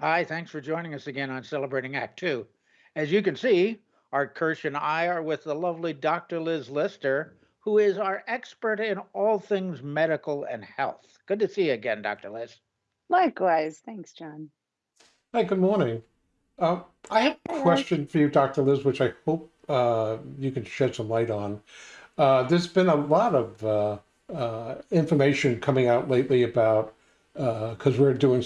Hi, thanks for joining us again on Celebrating Act Two. As you can see, Art Kirsch and I are with the lovely Dr. Liz Lister, who is our expert in all things medical and health. Good to see you again, Dr. Liz. Likewise. Thanks, John. Hi, good morning. Uh, I have a question for you, Dr. Liz, which I hope uh, you can shed some light on. Uh, there's been a lot of uh, uh, information coming out lately about because we're doing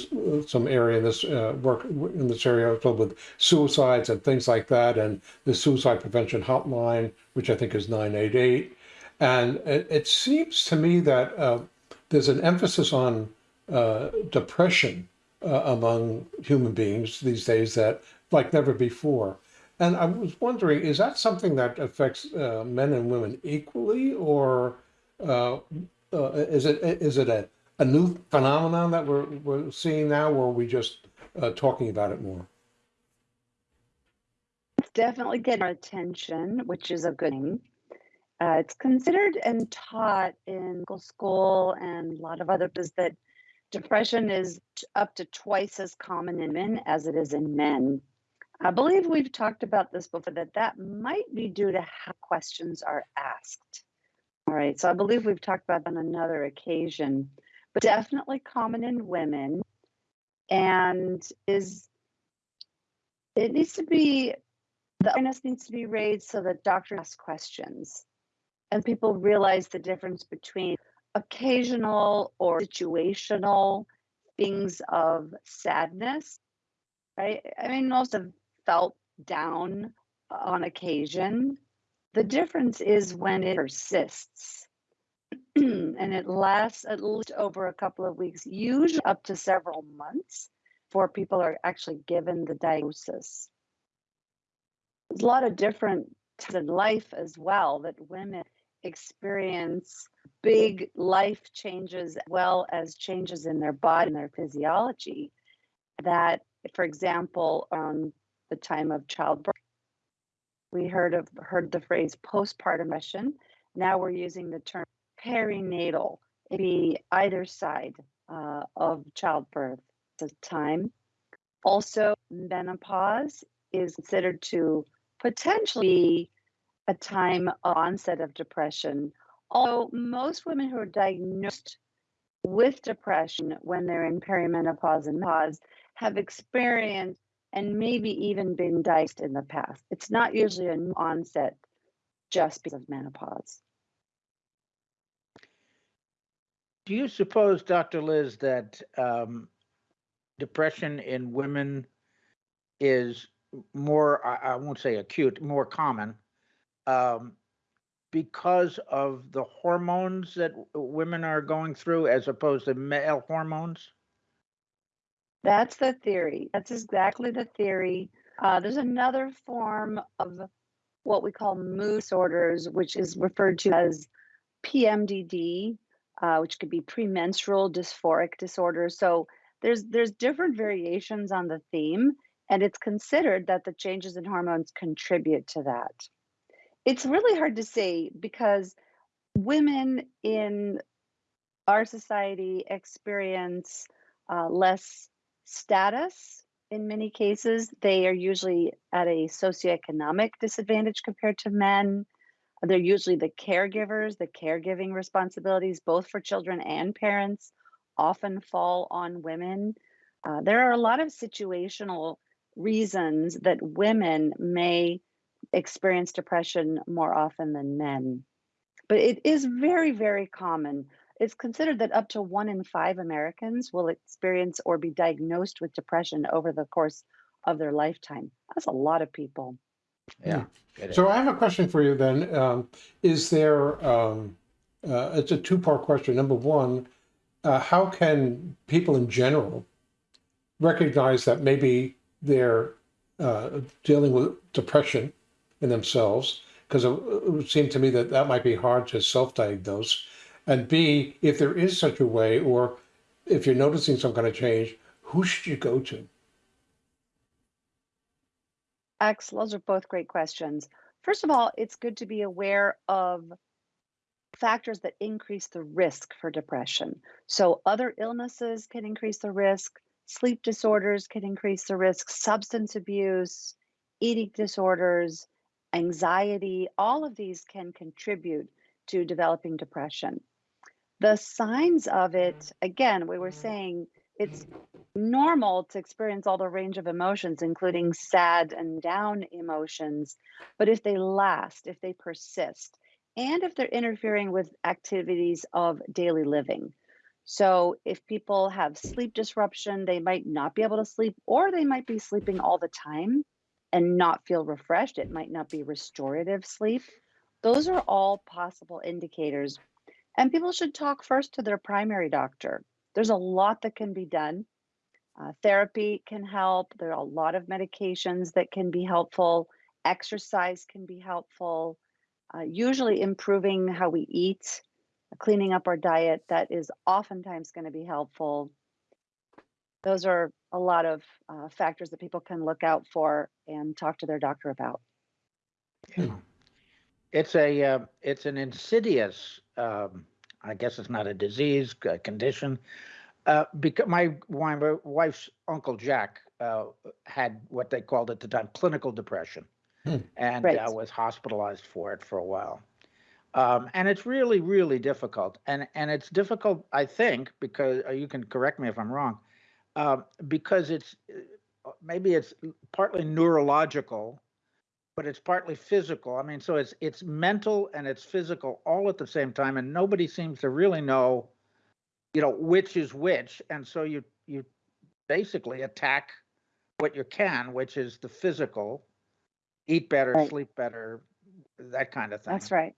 some area in this uh, work in this area with suicides and things like that, and the suicide prevention hotline, which I think is 988. And it, it seems to me that uh, there's an emphasis on uh, depression uh, among human beings these days that like never before. And I was wondering, is that something that affects uh, men and women equally, or uh, uh, is it is it a, a new phenomenon that we're we're seeing now, or are we just uh, talking about it more? It's definitely getting our attention, which is a good thing. Uh, it's considered and taught in school and a lot of other places that depression is up to twice as common in men as it is in men. I believe we've talked about this before that that might be due to how questions are asked. All right, so I believe we've talked about on another occasion, but definitely common in women. And is it needs to be the awareness needs to be raised so that doctors ask questions and people realize the difference between occasional or situational things of sadness right? I mean most have felt down on occasion. The difference is when it persists and it lasts at least over a couple of weeks usually up to several months before people are actually given the diagnosis. There's a lot of different in life as well that women experience big life changes as well as changes in their body and their physiology. That for example on the time of childbirth we heard of heard the phrase postpartum depression. Now we're using the term perinatal be either side uh, of childbirth the time also menopause is considered to potentially be a time of onset of depression. Although most women who are diagnosed with depression when they're in perimenopause and pause have experienced and maybe even been diagnosed in the past. It's not usually an onset just because of menopause. Do you suppose, Dr. Liz, that um, depression in women is more, I, I won't say acute, more common um, because of the hormones that women are going through as opposed to male hormones? That's the theory. That's exactly the theory. Uh, there's another form of what we call mood disorders, which is referred to as PMDD, uh, which could be premenstrual dysphoric disorder. So there's there's different variations on the theme, and it's considered that the changes in hormones contribute to that. It's really hard to say because women in our society experience uh, less status in many cases. They are usually at a socioeconomic disadvantage compared to men. They're usually the caregivers, the caregiving responsibilities, both for children and parents, often fall on women. Uh, there are a lot of situational reasons that women may experience depression more often than men. But it is very, very common. It's considered that up to one in five Americans will experience or be diagnosed with depression over the course of their lifetime. That's a lot of people. Yeah. So I have a question for you then. Um, is there, um, uh, it's a two-part question. Number one, uh, how can people in general recognize that maybe they're uh, dealing with depression in themselves? Because it, it would seem to me that that might be hard to self-diagnose. And B, if there is such a way, or if you're noticing some kind of change, who should you go to? Axel, those are both great questions. First of all, it's good to be aware of factors that increase the risk for depression. So, other illnesses can increase the risk, sleep disorders can increase the risk, substance abuse, eating disorders, anxiety, all of these can contribute to developing depression. The signs of it, again, we were saying it's normal to experience all the range of emotions, including sad and down emotions. But if they last, if they persist, and if they're interfering with activities of daily living. So if people have sleep disruption, they might not be able to sleep, or they might be sleeping all the time and not feel refreshed. It might not be restorative sleep. Those are all possible indicators. And people should talk first to their primary doctor. There's a lot that can be done. Uh, therapy can help. There are a lot of medications that can be helpful. Exercise can be helpful. Uh, usually, improving how we eat, cleaning up our diet, that is oftentimes going to be helpful. Those are a lot of uh, factors that people can look out for and talk to their doctor about. It's a, uh, it's an insidious, um, I guess it's not a disease, a condition. Uh, because my, my wife's uncle Jack, uh, had what they called at the time clinical depression. Hmm. And Right. uh, was hospitalized for it for a while. Um, and it's really, really difficult. And, and it's difficult, I think, because uh, you can correct me if I'm wrong, um, because it's, uh, maybe it's partly neurological, but it's partly physical. I mean, so it's it's mental and it's physical all at the same time, and nobody seems to really know, you know, which is which. And so you you basically attack what you can, which is the physical, eat better, Right. sleep better, that kind of thing. That's right.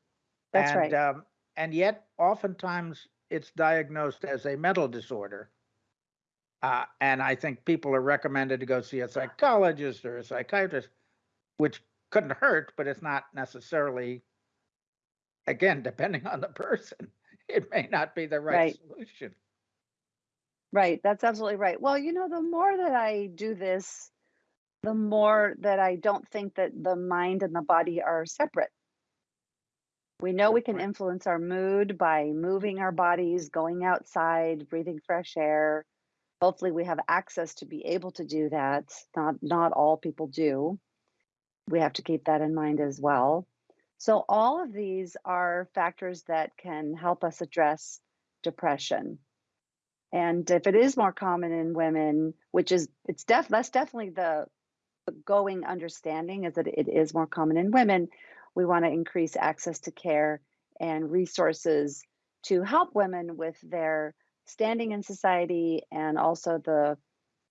That's and, right. Um, and yet, oftentimes, it's diagnosed as a mental disorder. Uh, and I think people are recommended to go see a psychologist or a psychiatrist, which couldn't hurt, but it's not necessarily, again, depending on the person, it may not be the right, Right. solution. Right, that's absolutely right. Well, you know, the more that I do this, the more that I don't think that the mind and the body are separate. We know we can influence our mood by moving our bodies, going outside, breathing fresh air. Hopefully, we have access to be able to do that. Not not all people do. We have to keep that in mind as well. So all of these are factors that can help us address depression. And if it is more common in women, which is it's def that's definitely the, the going understanding is that it is more common in women, we want to increase access to care and resources to help women with their standing in society and also the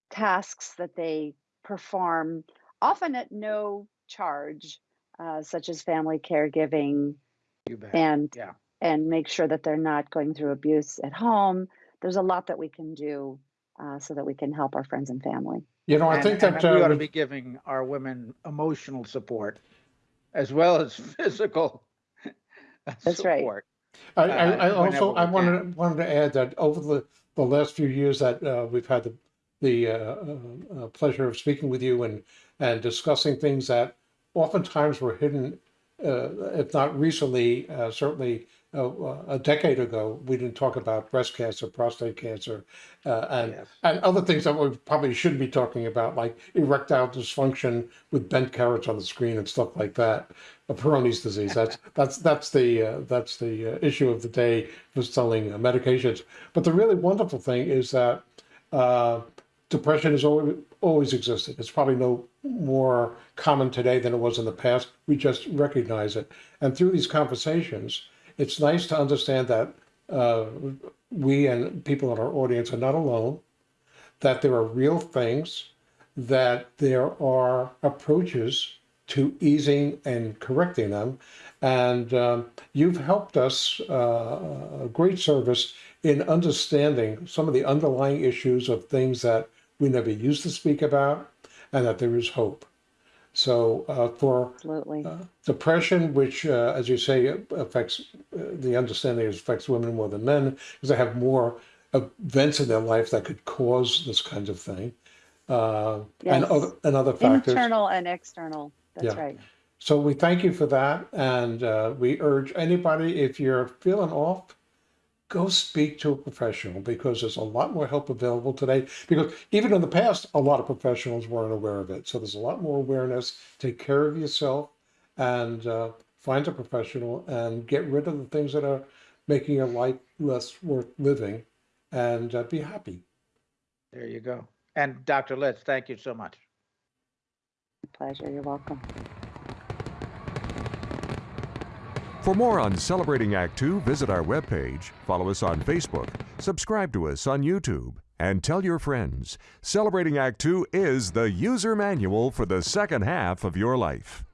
tasks that they perform, often at no charge, uh, such as family caregiving, You bet. and Yeah. and make sure that they're not going through abuse at home. There's a lot that we can do uh, so that we can help our friends and family. You know, I and, think and that we ought to be giving our women emotional support as well as physical That's right. support. I, I, uh, I also I we wanted wanted to add that over the, the last few years that uh, we've had the the uh, uh, uh, pleasure of speaking with you and and discussing things that oftentimes were hidden, uh, if not recently, uh, certainly uh, uh, a decade ago, we didn't talk about breast cancer, prostate cancer, uh, and Yes. and other things that we probably shouldn't be talking about, like erectile dysfunction with bent carrots on the screen and stuff like that. Peyronie's disease. That's that's that's the uh, that's the uh, issue of the day for selling uh, medications. But the really wonderful thing is that uh, depression has always always existed. It's probably no more common today than it was in the past. We just recognize it, and through these conversations, it's nice to understand that uh, we and people in our audience are not alone. That there are real things, that there are approaches to easing and correcting them, and um, you've helped us uh, a great service in understanding some of the underlying issues of things that we never used to speak about, and that there is hope. So uh, for Absolutely. uh, depression, which, uh, as you say, affects uh, the understanding is affects women more than men because they have more events in their life that could cause this kind of thing, uh, and other and other factors. Internal and external. That's Yeah. right. So we thank you for that, and uh, we urge anybody if you're feeling off, go speak to a professional because there's a lot more help available today. Because even in the past, a lot of professionals weren't aware of it. So there's a lot more awareness. Take care of yourself and uh, find a professional and get rid of the things that are making your life less worth living and uh, be happy. There you go. And Dr. Liz, thank you so much. Pleasure. You're welcome. For more on Celebrating Act Two, visit our webpage, follow us on Facebook, subscribe to us on YouTube, and tell your friends. Celebrating Act Two is the user manual for the second half of your life.